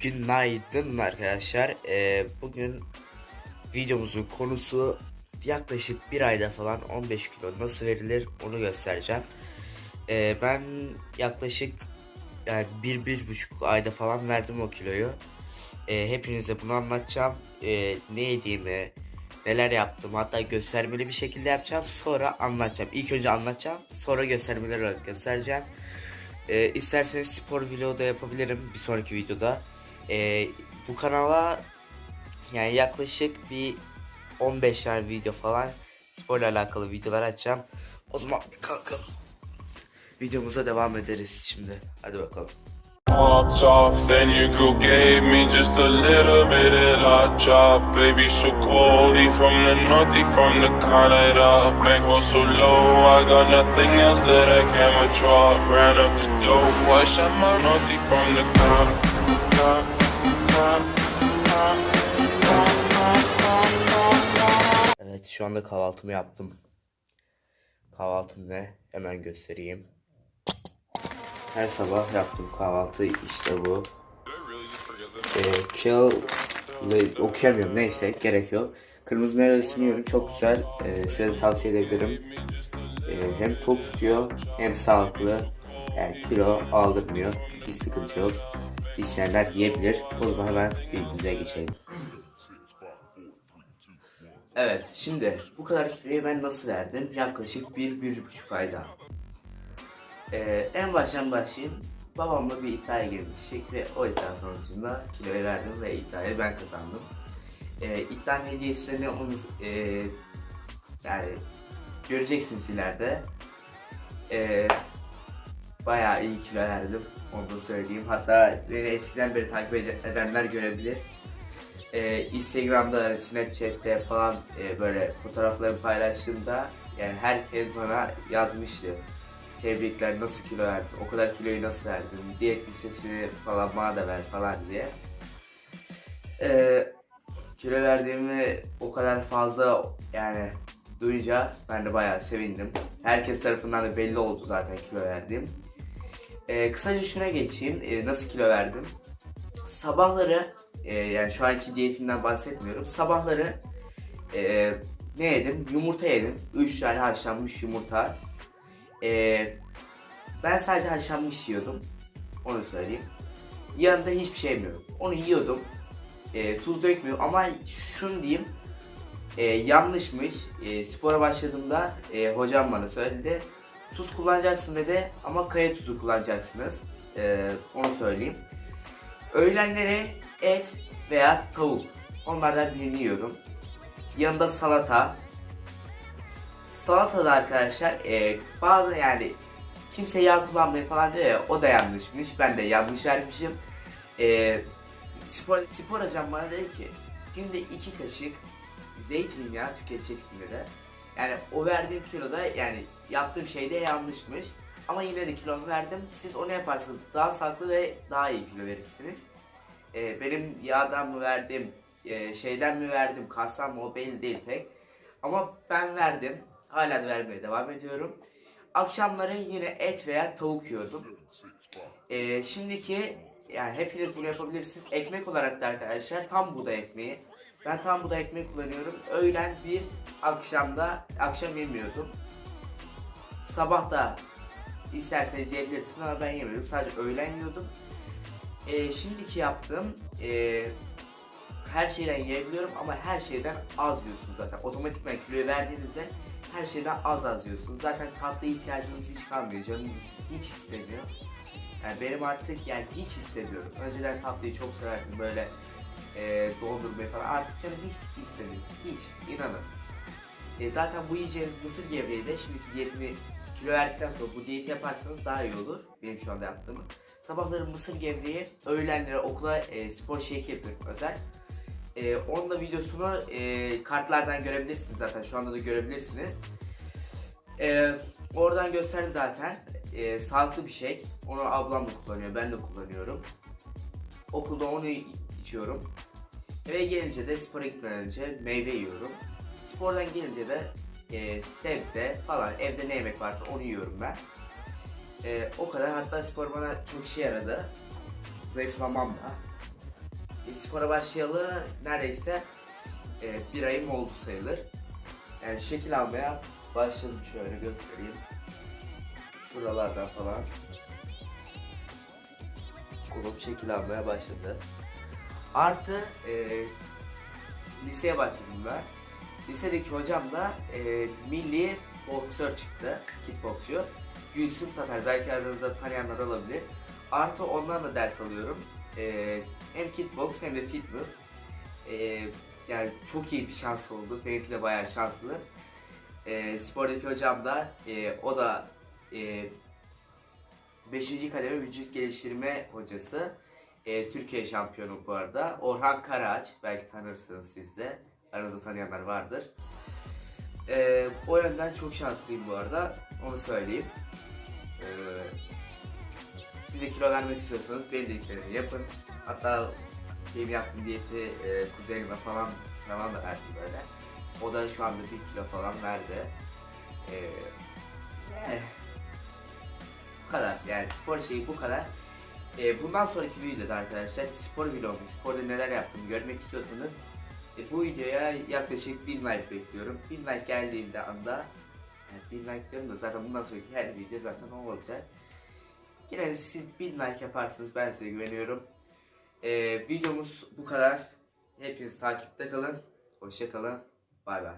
Günaydın arkadaşlar. Ee, bugün videomuzun konusu yaklaşık bir ayda falan 15 kilo nasıl verilir onu göstereceğim. Ee, ben yaklaşık yani bir, bir buçuk ayda falan verdim o kiloyu. Ee, hepinize bunu anlatacağım. Ee, ne yediğimi, neler yaptım hatta göstermeli bir şekilde yapacağım. Sonra anlatacağım. İlk önce anlatacağım sonra göstermeler olarak göstereceğim. Ee, isterseniz spor vlogu da yapabilirim bir sonraki videoda. Ee, bu kanala yani yaklaşık bir 15 tane video falan sporla alakalı videolar açacağım. O zaman bir kalkalım. Videomuza devam ederiz şimdi. Hadi bakalım. off, then your girl gave me just a little bit of that chop. Baby, so cold, he from the north, he from the Canada. Bankroll so low, I got nothing else that I can withdraw. Ran up the dough, I shot my north, he from the Canada. Evet şu anda kahvaltımı yaptım. Kahvaltım ne? Hemen göstereyim. Her sabah yaptığım kahvaltı işte bu. Ee, kill okuyamıyorum neyse gerek yok. Kırmızı meyvesini yiyorum çok güzel. Ee, size de tavsiye edebilirim. Ee, hem tok tutuyor hem sağlıklı. Yani kilo aldırmıyor. Bir sıkıntı yok. İsteyenler yiyebilir. O zaman hemen videomuza geçelim. Evet şimdi bu kadar kiloyu ben nasıl verdim? Yaklaşık bir, bir buçuk ayda. Ee, en baştan başlayayım. Babamla bir iddiaya girmiştik ve o iddia sonucunda kiloyu verdim ve iddiayı ben kazandım. Ee, iddianın hediyesini onu e, yani göreceksiniz ileride. Ee, bayağı iyi kilo verdim. Onu da söyleyeyim. Hatta beni eskiden beri takip ed- edenler görebilir. Ee, Instagram'da, Snapchat'te falan e, böyle fotoğraflarımı paylaştığımda yani herkes bana yazmıştı. Tebrikler nasıl kilo verdin, o kadar kiloyu nasıl verdin, diyet listesini falan bana da ver falan diye. Ee, kilo verdiğimi o kadar fazla yani duyunca ben de bayağı sevindim. Herkes tarafından da belli oldu zaten kilo verdiğim. Ee, kısaca şuna geçeyim. Ee, nasıl kilo verdim? Sabahları e, yani şu anki diyetimden bahsetmiyorum. Sabahları e, ne yedim? Yumurta yedim. 3 tane haşlanmış yumurta. E, ben sadece haşlanmış yiyordum. Onu söyleyeyim. Yanında hiçbir şey yemiyorum. Onu yiyordum. E, tuz dökmüyorum ama şunu diyeyim. E, yanlışmış. E, spora başladığımda e, hocam bana söyledi. Tuz kullanacaksın dedi ama kaya tuzu kullanacaksınız. E, onu söyleyeyim. Öğlenleri et veya tavuk. Onlardan birini yiyorum. Yanında salata. Salatada arkadaşlar e, bazı yani kimse yağ kullanmayı falan diyor ya o da yanlışmış. Ben de yanlış vermişim. E, spor, spor hocam bana dedi ki günde iki kaşık zeytinyağı tüketeceksin dedi. Yani o verdiğim kiloda yani yaptığım şey de yanlışmış. Ama yine de kilomu verdim. Siz onu yaparsanız daha sağlıklı ve daha iyi kilo verirsiniz. Ee, benim yağdan mı verdim, e, şeyden mi verdim, kastan mı o belli değil pek. Ama ben verdim. Hala vermeye devam ediyorum. Akşamları yine et veya tavuk yiyordum. Ee, şimdiki yani hepiniz bunu yapabilirsiniz. Ekmek olarak da arkadaşlar tam buğday ekmeği. Ben tam buğday ekmeği kullanıyorum. Öğlen bir, akşamda akşam yemiyordum. Sabah da isterseniz yiyebilirsiniz ama ben yemiyordum. Sadece öğlen yiyordum. Ee, şimdiki yaptığım e, her şeyden yiyebiliyorum ama her şeyden az yiyorsunuz zaten. Otomatikman kiloyu verdiğinizde her şeyden az az yiyorsunuz. Zaten tatlı ihtiyacınız hiç kalmıyor. Canınız hiç istemiyor. Yani benim artık yani hiç istemiyorum. Önceden tatlıyı çok severdim böyle e, dondurmayı falan. Artık canım hiç istemiyor. Hiç. inanın. E, zaten bu yiyeceğiniz mısır gevreği de şimdiki diyetimi kilo verdikten sonra bu diyeti yaparsanız daha iyi olur. Benim şu anda yaptığımı. Sabahları mısır gevreği, öğlenleri okula e, spor shake yapıyorum özel. E, onun da videosunu e, kartlardan görebilirsiniz zaten. Şu anda da görebilirsiniz. E, oradan gösterdim zaten. E, sağlıklı bir şey. Onu ablam da kullanıyor, ben de kullanıyorum. Okulda onu içiyorum. Eve gelince de spora gitmeden önce meyve yiyorum. Spordan gelince de e, sebze falan evde ne yemek varsa onu yiyorum ben. E, o kadar hatta spor bana çok işe yaradı. Zayıflamam da. spora başlayalı neredeyse e, bir ayım oldu sayılır. Yani şekil almaya başladım şöyle göstereyim. Şuralardan falan. Kolum şekil almaya başladı. Artı e, liseye başladım ben. Lisedeki hocam da e, milli boksör çıktı, kickboksçu. Gülsüm Tatar, belki aranızda tanıyanlar olabilir. Artı ondan da ders alıyorum. E, hem kickbox hem de fitness. E, yani çok iyi bir şans oldu. Benimki de bayağı şanslı. E, spordaki hocam da e, o da e, 5. kademe vücut geliştirme hocası. E, Türkiye şampiyonu bu arada. Orhan Karaağaç. Belki tanırsınız siz de. Aranızda tanıyanlar vardır. E, o yönden çok şanslıyım bu arada. Onu söyleyeyim. E, siz de kilo vermek istiyorsanız benim dediklerimi yapın. Hatta benim yaptığım diyeti e, kuzenime falan falan da verdim böyle. O da şu anda bir kilo falan verdi. E, yani bu kadar. Yani spor şeyi bu kadar. E, bundan sonraki videoda arkadaşlar spor vlogu, sporda neler yaptığımı görmek istiyorsanız e, bu videoya yaklaşık 1000 like bekliyorum. 1000 like geldiğinde anda yani 1000 like diyorum da zaten bundan sonraki her video zaten o olacak. Yine siz 1000 like yaparsınız ben size güveniyorum. E, videomuz bu kadar. Hepiniz takipte kalın. Hoşça kalın. Bay bay.